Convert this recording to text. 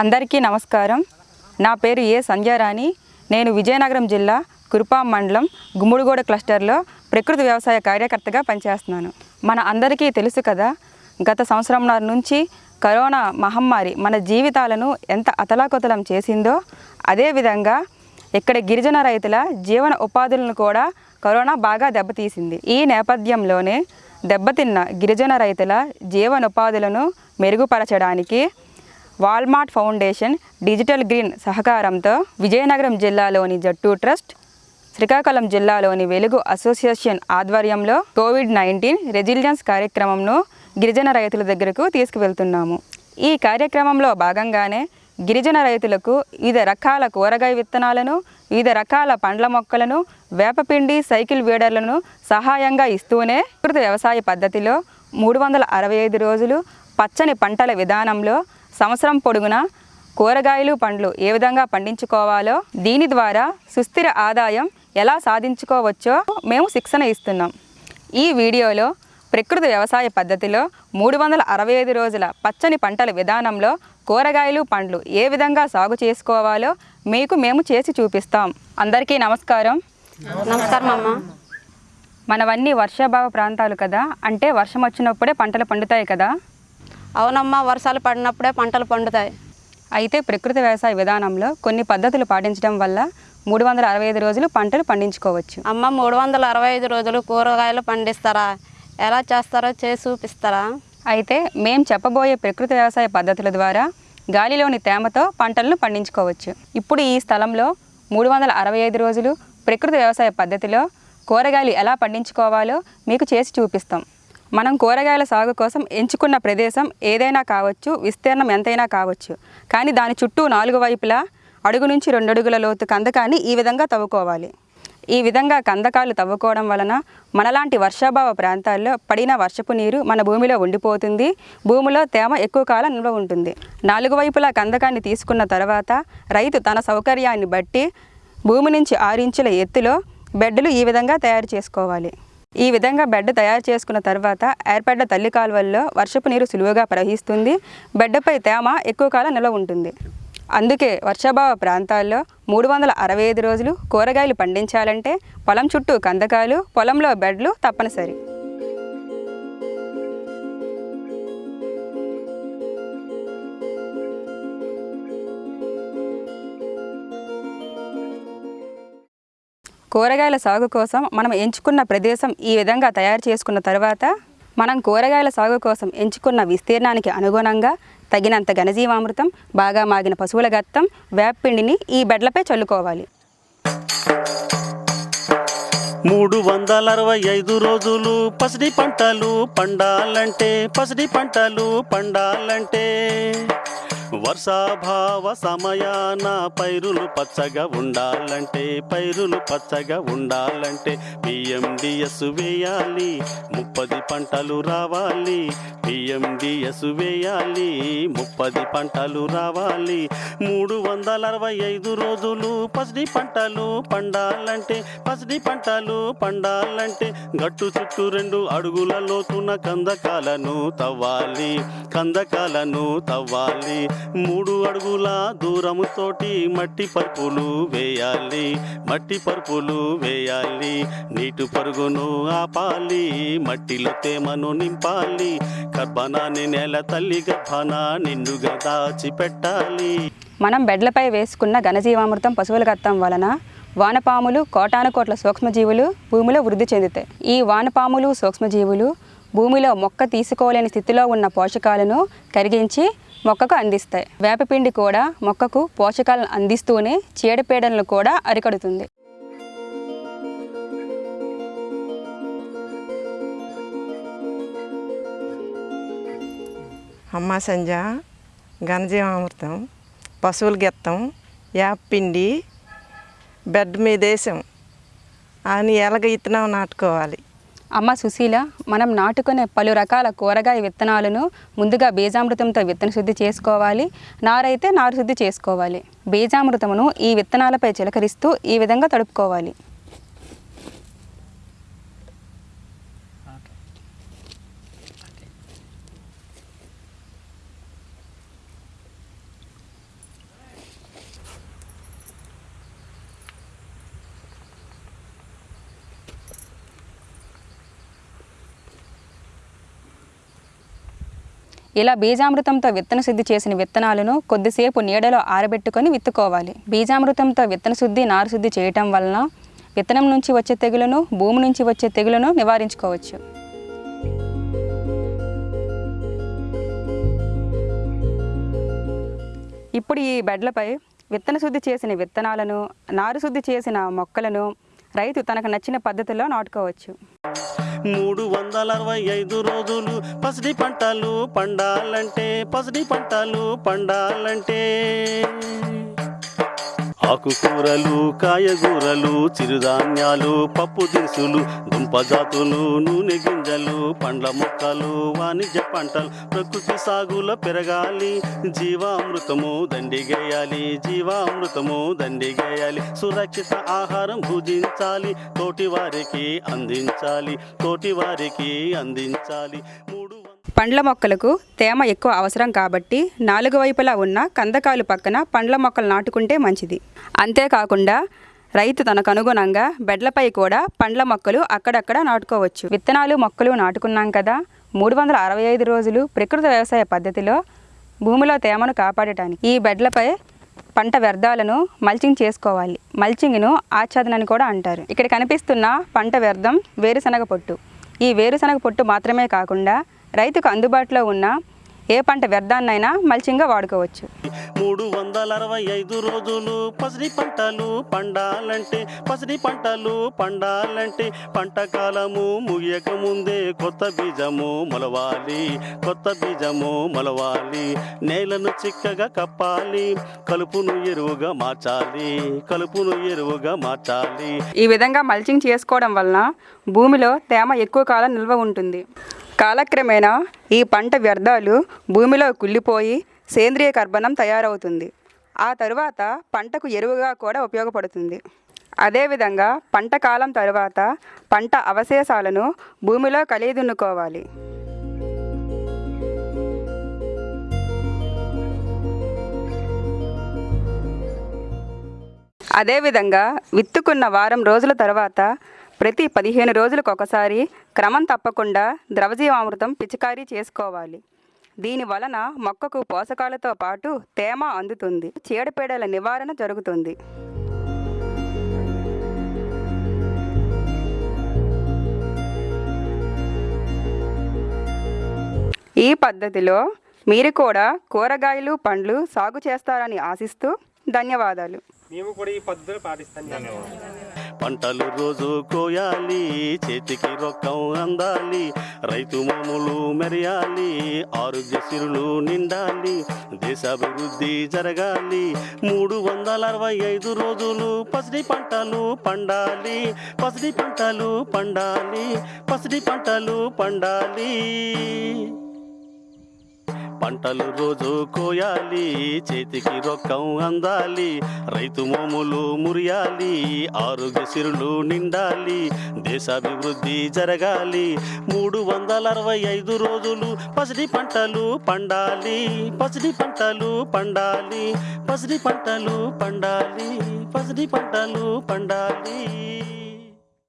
అందరికీ నమస్కారం. నా పేరు ఏ సంధ్యారాణి. నేను విజయనగరం జిల్లా కురుపాం మండలం గుమ్ముడిగూడ క్లస్టర్లో ప్రకృతి వ్యవసాయ కార్యకర్తగా పనిచేస్తున్నాను. మన అందరికీ తెలుసు కదా గత సంవత్సరంన్నర నుంచి కరోనా మహమ్మారి మన జీవితాలను ఎంత అతలాకుతలం చేసిందో అదేవిధంగా ఇక్కడ గిరిజన రైతుల జీవన ఉపాధులను కూడా కరోనా బాగా దెబ్బతీసింది. ఈ నేపథ్యంలోనే దెబ్బతిన్న గిరిజన రైతుల జీవనోపాధులను మెరుగుపరచడానికి వాల్మార్ట్ ఫౌండేషన్ డిజిటల్ గ్రీన్ సహకారంతో విజయనగరం జిల్లాలోని జట్టు ట్రస్ట్ శ్రీకాకుళం జిల్లాలోని వెలుగు అసోసియేషన్ ఆధ్వర్యంలో కోవిడ్ నైన్టీన్ రెజిలియన్స్ కార్యక్రమంను గిరిజన రైతుల దగ్గరకు తీసుకువెళ్తున్నాము. ఈ కార్యక్రమంలో భాగంగానే గిరిజన రైతులకు వివిధ రకాల కూరగాయ విత్తనాలను వివిధ రకాల పండ్ల మొక్కలను వేపపిండి సైకిల్ వీడర్లను సహాయంగా ఇస్తూనే ప్రకృతి వ్యవసాయ పద్ధతిలో మూడు వందల అరవై ఐదు రోజులు పచ్చని పంటల విధానంలో సంవత్సరం పొడుగునా కూరగాయలు పండ్లు ఏ విధంగా పండించుకోవాలో దీని ద్వారా సుస్థిర ఆదాయం ఎలా సాధించుకోవచ్చో మేము శిక్షణ ఇస్తున్నాం. ఈ వీడియోలో ప్రకృతి వ్యవసాయ పద్ధతిలో మూడు వందల అరవై ఐదు రోజుల పచ్చని పంటల విధానంలో కూరగాయలు పండ్లు ఏ విధంగా సాగు చేసుకోవాలో మీకు మేము చేసి చూపిస్తాం. అందరికీ నమస్కారం. నమస్కారం అమ్మ. మనవన్నీ వర్షాభావ ప్రాంతాలు కదా అంటే వర్షం వచ్చినప్పుడే పంటలు పండుతాయి కదా. అవునమ్మా వర్షాలు పడినప్పుడే పంటలు పండుతాయి. అయితే ప్రకృతి వ్యవసాయ విధానంలో కొన్ని పద్ధతులు పాటించడం వల్ల మూడు వందల అరవై ఐదు రోజులు పంటలు పండించుకోవచ్చు. అమ్మ మూడు వందల అరవై ఐదు రోజులు కూరగాయలు పండిస్తారా? ఎలా చేస్తారో చేసి చూపిస్తారా? అయితే మేం చెప్పబోయే ప్రకృతి వ్యవసాయ పద్ధతుల ద్వారా గాలిలోని తేమతో పంటలను పండించుకోవచ్చు. ఇప్పుడు ఈ స్థలంలో మూడు వందల అరవై ఐదు రోజులు ప్రకృతి వ్యవసాయ పద్ధతిలో కూరగాయలు ఎలా పండించుకోవాలో మీకు చేసి చూపిస్తాం. మనం కూరగాయల సాగు కోసం ఎంచుకున్న ప్రదేశం ఏదైనా కావచ్చు విస్తీర్ణం ఎంతైనా కావచ్చు. కానీ దాని చుట్టూ నాలుగు వైపులా అడుగు నుంచి రెండు అడుగుల లోతు కందకాన్ని ఈ విధంగా తవ్వుకోవాలి. ఈ విధంగా కందకాలు తవ్వుకోవడం వలన మనలాంటి వర్షాభావ ప్రాంతాల్లో పడిన వర్షపు నీరు మన భూమిలో ఉండిపోతుంది. భూమిలో తేమ ఎక్కువ కాలం నిల్వ ఉంటుంది. నాలుగు వైపులా కందకాన్ని తీసుకున్న తర్వాత రైతు తన సౌకర్యాన్ని బట్టి భూమి నుంచి ఆరు ఇంచుల ఎత్తులో బెడ్లు ఈ విధంగా తయారు చేసుకోవాలి. ఈ విధంగా బెడ్ తయారు చేసుకున్న తర్వాత ఏర్పడ్డ తల్లి కాలువల్లో వర్షపు నీరు సులువుగా ప్రవహిస్తుంది. బెడ్డపై తేమ ఎక్కువ కాలం నిల్వ ఉంటుంది. అందుకే వర్షాభావ ప్రాంతాల్లో మూడు వందల అరవై ఐదు రోజులు కూరగాయలు పండించాలంటే పొలం చుట్టూ కందకాలు పొలంలో బెడ్లు తప్పనిసరి. కూరగాయల సాగు కోసం మనం ఎంచుకున్న ప్రదేశం ఈ విధంగా తయారు చేసుకున్న తర్వాత మనం కూరగాయల సాగు కోసం ఎంచుకున్న విస్తీర్ణానికి అనుగుణంగా తగినంత ఘనజీవామృతం బాగా మాగిన పశువుల గత్తం వేపపిండిని ఈ బెడ్లపై చల్లుకోవాలి. మూడు వందల అరవై ఐదు రోజులు పసిడి పంటలు పండాలంటే పసిడి పంటలు పండాలంటే వర్షాభావ సమయాన పైరులు పచ్చగా ఉండాలంటే పైరులు పచ్చగా ఉండాలంటే పిఎండిఎస్ వేయాలి ముప్పది పంటలు రావాలి పిఎండిఎస్ వేయాలి ముప్పది పంటలు రావాలి మూడు వందల అరవై ఐదు రోజులు పసిడి పంటలు పండాలంటే పసిడి పంటలు పండాలంటే గట్టు చుట్టూ రెండు అడుగుల లోతున కందకాలను తవ్వాలి కందకాలను తవ్వాలి మూడు అడుగుల దూరముతోటి మట్టి పరుపులు వేయాలి మట్టి పరుపులు వేయాలి. నీటి పరుగును ఆపాలి మట్టిలో తేమను నింపాలి. గర్భనాన్ని నేల తల్లి గర్భన నిండుగా దాచిపెట్టాలి. మనం బెడ్లపై వేసుకున్న ఘనజీవామృతం పశువుల గత్తం వలన వానపాములు కోటాను కోట్ల సూక్ష్మజీవులు భూమిలో వృద్ధి చెందుతాయి. ఈ వానపాములు సూక్ష్మజీవులు భూమిలో మొక్క తీసుకోలేని స్థితిలో ఉన్న పోషకాలను కరిగించి మొక్కకు అందిస్తాయి. వేపపిండి కూడా మొక్కకు పోషకాలను అందిస్తూనే చీడపీడలను కూడా అరికడుతుంది. అమ్మ సంజ ఘనజీవామృతం పశువుల గెత్తం యాపిండి బెడ్ మీద వేసాం అని ఎలాగ ఇత్తనం నాటుకోవాలి. అమ్మ సుశీల మనం నాటుకునే పలు రకాల కూరగాయ విత్తనాలను ముందుగా బీజామృతంతో విత్తన శుద్ధి చేసుకోవాలి. నారైతే నారు శుద్ధి చేసుకోవాలి. బీజామృతమును ఈ విత్తనాలపై చిలకరిస్తూ ఈ విధంగా తడుపుకోవాలి. ఇలా బీజామృతంతో విత్తన శుద్ధి చేసిన విత్తనాలను కొద్దిసేపు నీడలో ఆరబెట్టుకొని విత్తుకోవాలి. బీజామృతంతో విత్తన శుద్ధి నారు శుద్ధి చేయటం వలన విత్తనం నుంచి వచ్చే తెగులను భూమి నుంచి వచ్చే తెగులను నివారించుకోవచ్చు. ఇప్పుడు ఈ బెడ్లపై విత్తన శుద్ధి చేసిన విత్తనాలను నారు శుద్ధి చేసిన మొక్కలను రైతు తనకు నచ్చిన పద్ధతిలో నాటుకోవచ్చు. మూడు వందల అరవై ఐదు రోజులు పసిడి పంటలు పండాలంటే పసిడి పంటలు పండాలంటే. ఆకుకూరలు కాయగూరలు చిరుధాన్యాలు పప్పు దినుసులు దుంప జాతులు నూనె గింజలు పండ్ల మొక్కలు వాణిజ్య పంటలు ప్రకృతి సాగులో పెరగాలి. జీవామృతము దండిగేయాలి జీవామృతము దండిగేయాలి. సురక్షిత ఆహారం భుజించాలి తోటి వారికి అందించాలి తోటి వారికి అందించాలి. పండ్ల మొక్కలకు తేమ ఎక్కువ అవసరం కాబట్టి నాలుగు వైపులా ఉన్న కందకాలు పక్కన పండ్ల మొక్కలు నాటుకుంటే మంచిది. అంతేకాకుండా రైతు తనకు అనుగుణంగా బెడ్లపై కూడా పండ్ల మొక్కలు అక్కడక్కడ నాటుకోవచ్చు. విత్తనాలు మొక్కలు నాటుకున్నాం కదా. మూడు వందల అరవై ఐదు రోజులు ప్రకృతి వ్యవసాయ పద్ధతిలో భూమిలో తేమను కాపాడటానికి ఈ బెడ్లపై పంట వ్యర్థాలను మల్చింగ్ చేసుకోవాలి. మల్చింగ్ను ఆచ్ఛాదనని కూడా అంటారు. ఇక్కడ కనిపిస్తున్న పంట వ్యర్థం వేరుశనగ పొట్టు. ఈ వేరుశనగ పొట్టు మాత్రమే కాకుండా రైతుకు అందుబాటులో ఉన్న ఏ పంట వ్యర్థాన్నైనా మల్చింగ్గా వాడుకోవచ్చు. మూడు వందల అరవై ఐదు రోజులు పసిడి పంటలు పండాలంటే పసిడి పంటలు పండాలంటే పంట కాలము ముగియక ముందే కొత్త బీజము మొలవాలి కొత్త బీజము మొలవాలి. నేలను చిక్కగా కప్పాలి కలుపును ఎరువుగా మార్చాలి కలుపును ఎరువుగా మార్చాలి. ఈ విధంగా మల్చింగ్ చేసుకోవడం వలన భూమిలో తేమ ఎక్కువ కాలం నిల్వ ఉంటుంది. కాలక్రమేణా ఈ పంట వ్యర్థాలు భూమిలో కుళ్ళిపోయి సేంద్రియ కర్బనం తయారవుతుంది. ఆ తరువాత పంటకు ఎరువుగా కూడా ఉపయోగపడుతుంది. అదేవిధంగా పంట కాలం తరువాత పంట అవశేషాలను భూమిలో కలియదున్నుకోవాలి. అదేవిధంగా విత్తుకున్న వారం రోజుల తర్వాత ప్రతి పదిహేను రోజులకు ఒకసారి క్రమం తప్పకుండా ద్రవజీవామృతం పిచికారీ చేసుకోవాలి. దీని వలన మొక్కకు పోషకాలతో పాటు తేమ అందుతుంది. చీడపీడల నివారణ జరుగుతుంది. ఈ పద్ధతిలో మీరు కూడా కూరగాయలు పండ్లు సాగు చేస్తారని ఆశిస్తూ ధన్యవాదాలు. మేము కూడా ఈ పద్ధతులు పాటిస్తాం. పంటలు రోజు కోయాలి చేతికి రొక్కం అందాలి రైతు మామూలు మెరయాలి ఆరోగ్య సిరులు నిండాలి దేశాభివృద్ధి జరగాలి. మూడు వందల అరవై ఐదు రోజులు పసిడి పంటలు పండాలి పసిడి పంటలు పండాలి పసిడి పంటలు పండాలి. పంటలు రోజు కోయాలి చేతికి రొక్కం అందాలి రైతు మోములు మురియాలి ఆరోగ్య సిరులు నిండాలి దేశాభివృద్ధి జరగాలి. మూడు వందల అరవై ఐదు రోజులు పసిడి పంటలు పండాలి పసిడి పంటలు పండాలి పసిడి పంటలు పండాలి పసిడి పంటలు పండాలి.